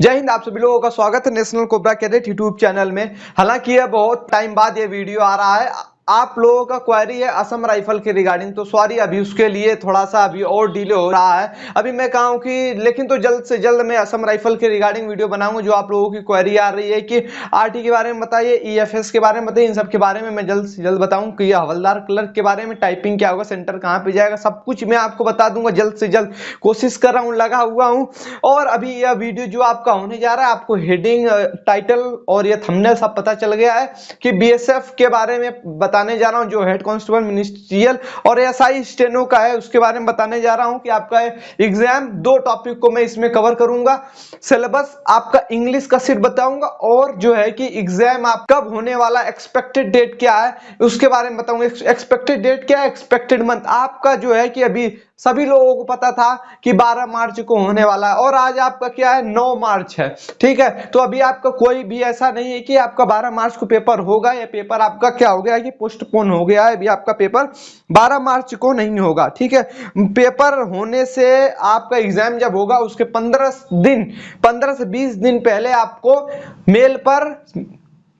जय हिंद, आप सभी लोगों का स्वागत है national cobra cadet YouTube channel में। हालाँकि यह बहुत टाइम बाद ये वीडियो आ रहा है। आप लोगों का क्वेरी है असम राइफल के रिगार्डिंग तो सॉरी अभी उसके लिए थोड़ा सा अभी और डिले हो रहा है। अभी मैं कहूँ कि, लेकिन तो जल्द से जल्द मैं असम राइफल के रिगार्डिंग वीडियो बनाऊँगा, जो आप लोगों की क्वेरी आ रही है कि आरटी के बारे में बताइए ईएफएस के बारे में बताइए, इन सब के बारे में मैं जल्द से जल्द बताऊँ कि हवलदार क्लर्क के बारे में टाइपिंग क्या होगा सेंटर कहाँ पर जाएगा, सब कुछ मैं आपको बता दूँगा, जल्द से जल्द कोशिश कर रहा हूँ, लगा हुआ हूँ। और अभी यह वीडियो जो आपका होने जा रहा है, आपको हेडिंग टाइटल और यह थंबनेल सब पता चल गया है कि बीएसएफ के बारे में बताने जा रहा हूँ, जो हेड कांस्टेबल मिनिस्ट्रियल और एसआई स्टेनो का है, उसके बारे में बताने जा रहा हूँ कि आपका एग्ज़ाम दो टॉपिक को मैं इसमें कवर करूँगा। सिलेबस आपका इंग्लिश का सिर्फ़ बताऊँगा और जो है कि एग्ज़ाम आप कब होने वाला एक्सपेक्टेड डेट क्या है, उसके बारे में बताऊँगा। एक्सपेक्टेड डेट क्या है? एक्सपेक्टेड मंथ आपका जो है कि अभी सभी लोगों को पता था कि 12 मार्च को होने वाला है, और आज आपका क्या है? 9 मार्च है, ठीक है? तो अभी आपका कोई भी ऐसा नहीं है कि आपका 12 मार्च को पेपर होगा, या पेपर आपका क्या हो गया कि पोस्टपोन हो गया है, अभी आपका पेपर 12 मार्च को नहीं होगा, ठीक है? पेपर होने से आपका एग्ज़ाम जब होगा, उसके 15 दिन 15 से 20 दिन पहले आपको मेल पर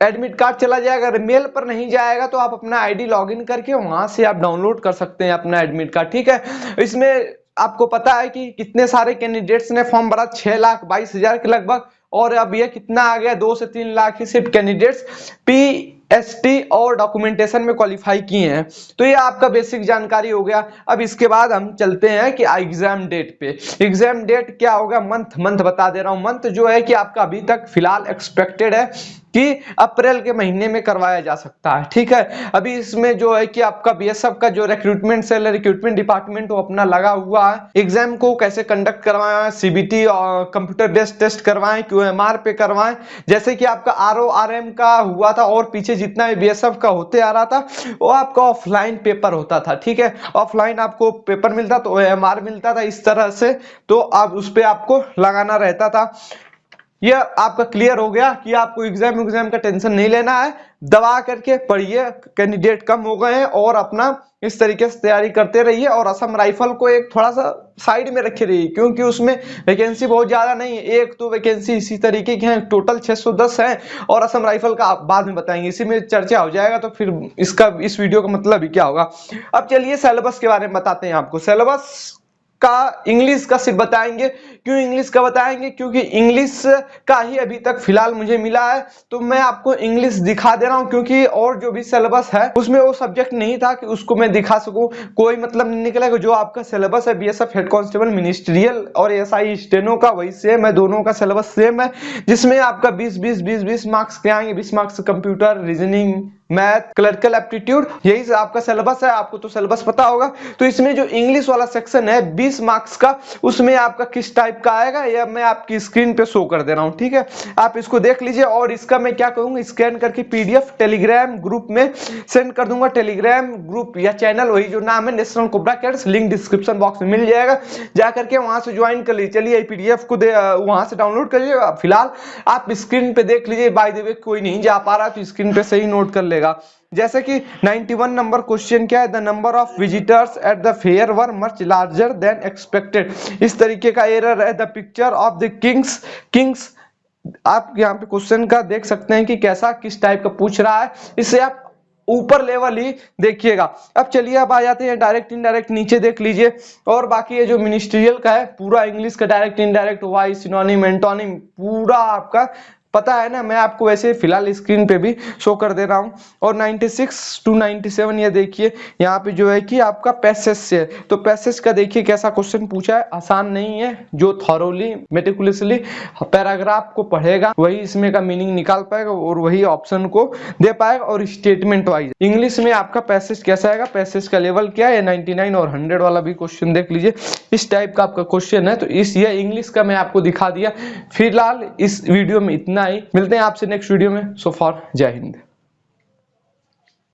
एडमिट कार्ड चला जाएगा, अगर मेल पर नहीं जाएगा तो आप अपना आईडी लॉगिन करके वहाँ से आप डाउनलोड कर सकते हैं अपना एडमिट कार्ड, ठीक है? इसमें आपको पता है कि कितने सारे कैंडिडेट्स ने फॉर्म भरा, छह लाख, बाईस हज़ार के लगभग, और अब ये कितना आ गया, दो से तीन लाख ही सिर्फ़ कैंडिडेट्स पी एसटी और डॉक्यूमेंटेशन में क्वालिफाई किए हैं। तो ये आपका बेसिक जानकारी हो गया। अब इसके बाद हम चलते हैं कि एग्ज़ाम डेट पे। एग्ज़ाम डेट क्या होगा? मंथ मंथ बता दे रहा हूँ। मंथ जो है कि आपका अभी तक फ़िलहाल एक्सपेक्टेड है। कि अप्रैल के महीने में करवाया जा सकता है, ठीक है? अभी इसमें जो है कि आपका बीएसएफ का जो रिक्रूटमेंट सेल रिक्रूटमेंट डिपार्टमेंट वो अपना लगा हुआ है। एग्ज़ाम को कैसे कंडक्ट करवाएँ सीबीटी और कंप्यूटर बेस्ड टेस्ट करवाएँ क्यूएमआर पे करवाएँ। जैसे कि आपका आर आरएम का हुआ था और पीछे जितना भी बीएसएफ का होते आ रहा था, वो आपका ऑफलाइन पेपर होता था, ठीक है? ऑफलाइन आपको पेपर मिलता तो एम मिलता था इस तरह से तो आप उस पर आपको लगाना रहता था। ये आपका क्लियर हो गया कि आपको एग्ज़ाम एग्ज़ाम का टेंशन नहीं लेना है। दबा करके पढ़िए कैंडिडेट कम हो गए हैं और अपना इस तरीके से तैयारी करते रहिए और असम राइफल को एक थोड़ा सा साइड में रखे रहिए, क्योंकि उसमें वैकेंसी बहुत ज़्यादा नहीं है। एक तो वैकेंसी इसी तरीके की है टोटल 610 है और असम राइफल का आप बाद में बताएँगे। इसी में चर्चा हो जाएगा तो फिर इसका, इस वीडियो का मतलब ही क्या होगा। अब चलिए सिलेबस के बारे में बताते हैं आपको। सिलेबस का इंग्लिश का सिर्फ़ बताएँगे। क्यों इंग्लिश का बताएँगे? क्योंकि इंग्लिश का ही अभी तक फ़िलहाल मुझे मिला है। तो मैं आपको इंग्लिश दिखा दे रहा हूँ, क्योंकि और जो भी सिलेबस है, उसमें वो सब्जेक्ट नहीं था कि उसको मैं दिखा सकूँ। कोई मतलब नहीं निकलेगा जो आपका सिलेबस है B S F head constable ministerial और एसआई स्टेनो का, वही सेम है, दोनों का सिलेबस सेम है, जिसमें आपका बीस बीस बीस बीस मार्क्स के आएँगे, बीस marks computer reasoning math, clerical aptitude, यही आपका सिलेबस है, आपको तो सिलेबस पता होगा। तो इसमें जो इंग्लिश वाला सेक्शन है 20 मार्क्स का, उसमें आपका किस टाइप का आएगा, या मैं आपकी स्क्रीन पे शो कर दे रहा हूँ, ठीक है? आप इसको देख लीजिए, और इसका मैं क्या करूँगा स्कैन करके पीडीएफ टेलीग्राम ग्रुप में सेंड कर दूँगा। टेलीग्राम ग्रुप या चैनल वही जो नाम है national cobra cadets link description box में मिल जाएगा। जा करके वहाँ से ज्वाइन कर लीजिए, चलिए पी पीडीएफ को वहाँ से डाउनलोड कर लीजिए फ़िलहाल आप स्क्रीन पे देख लीजिए बाय द वे कोई नहीं जा पा रहा तो स्क्रीन पे सही नोट कर ले। मिलेगा जैसे कि 91 नंबर क्वेश्चन क्या है? The number of visitors at the fair were much larger than expected इस तरीके का एरर है। The picture of the kings kings आप यहाँ पे क्वेश्चन का देख सकते हैं कि कैसा, किस टाइप का पूछ रहा है। इससे आप ऊपर लेवल ही देखिएगा। अब चलिए, अब आ जाते हैं डायरेक्ट इनडायरेक्ट नीचे देख लीजिए। और बाकी ये जो मिनिस्ट्रियल का है, पूरा इंग्लिश का direct indirect voice synonym antonym पूरा आपका पता है ना, मैं आपको वैसे फ़िलहाल स्क्रीन पे भी शो कर दे रहा हूँ। और 96 टू 97 ये देखिए, यहाँ पे जो है कि आपका पैसेज से तो पैसेज का देखिए कैसा क्वेश्चन पूछा है, आसान नहीं है, जो थॉरोली मेटिकुलसली पैराग्राफ को पढ़ेगा, वही इसमें का मीनिंग निकाल पाएगा और वही ऑप्शन को दे पाएगा और स्टेटमेंट वाइज इंग्लिश में आपका पैसेज कैसा आएगा? पैसेज का लेवल क्या है? नाइनटी और हंड्रेड वाला भी क्वेश्चन देख लीजिए। इस टाइप का आपका क्वेश्चन है तो इस ये इंग्लिश का मैं आपको दिखा दिया। फ़िलहाल इस वीडियो में इतना ही मिलते हैं आपसे नेक्स्ट वीडियो में. सो फॉर जय हिंद